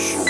Purchase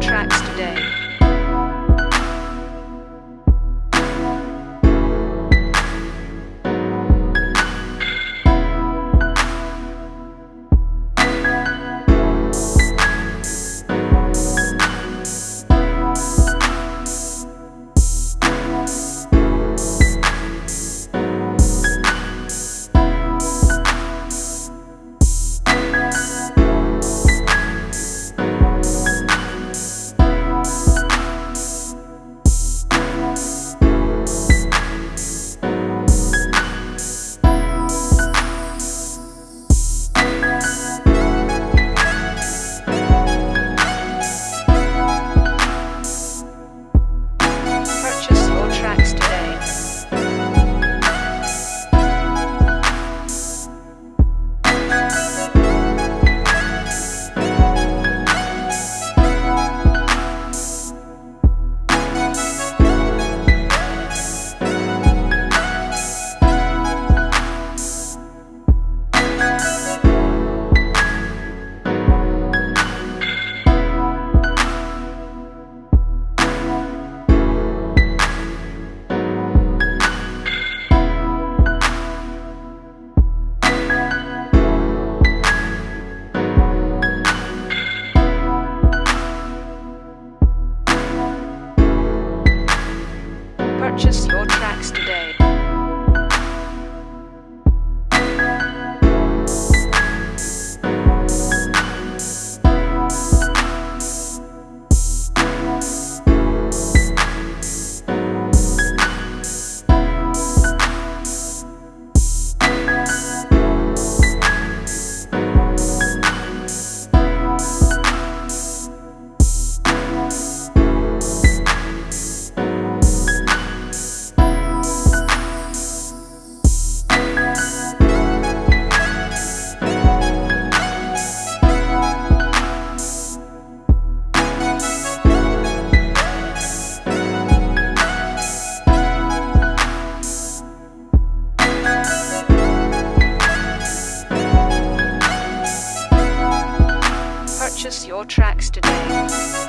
tracks today. purchase your your tracks today.